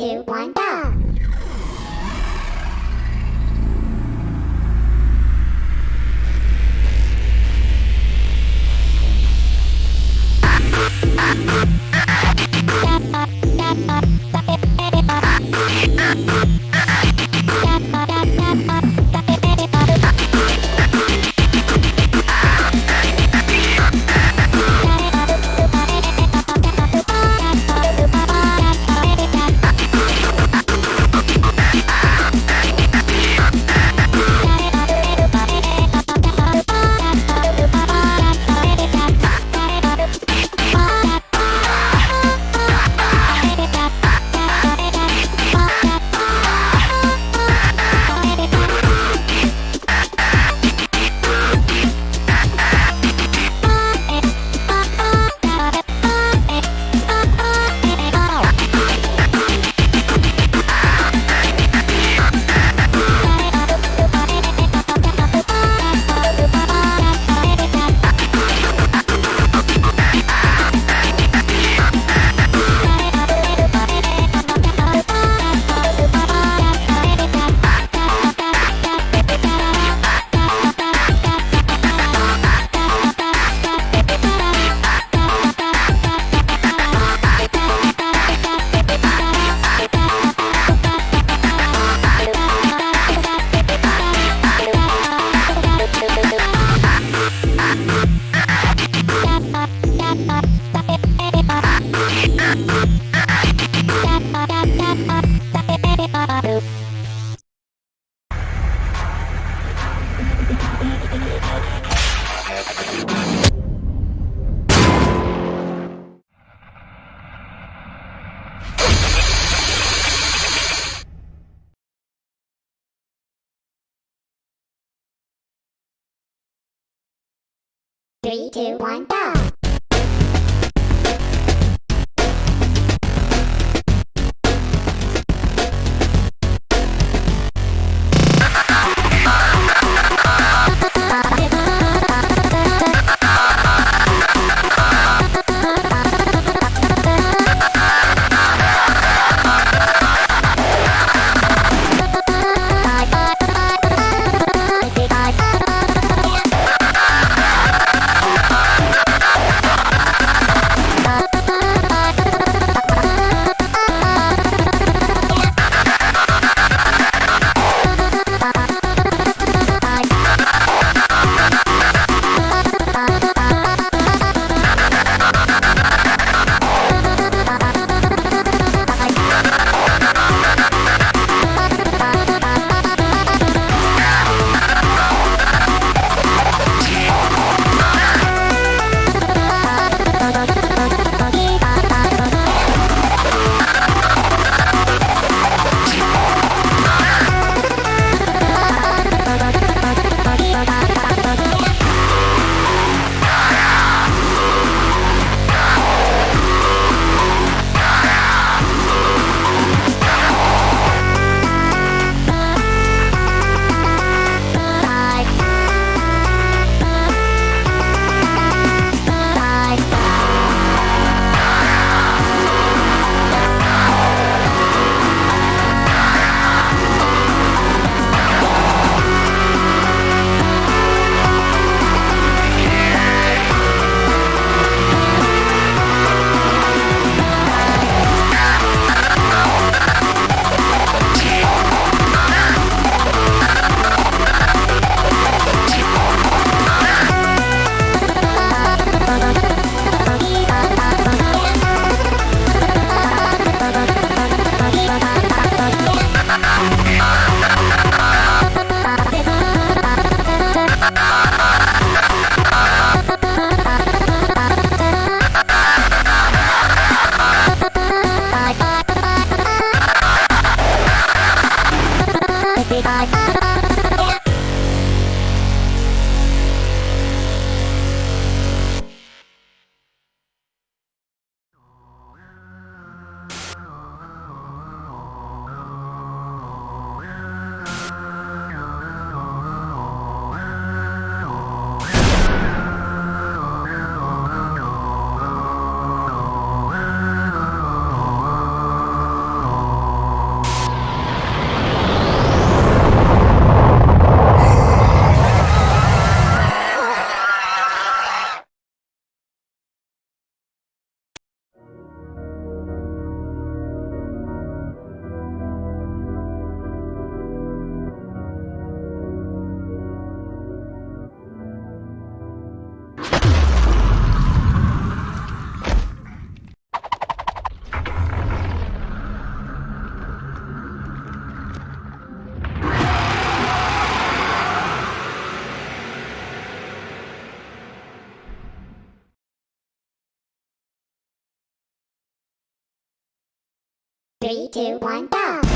two, one, go! Two, one, go! Three, two, one, go!